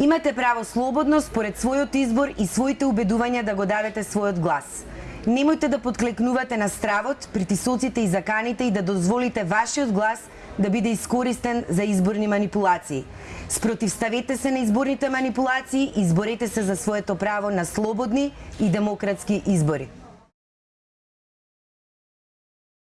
Имате право слободно според својот избор и своите убедувања да го дадете својот глас. Немојте да подклекнувате на стравот, притисоците и заканите и да дозволите вашиот глас да биде искористен за изборни манипулации. Спротивставете се на изборните манипулации и изборете се за своето право на слободни и демократски избори.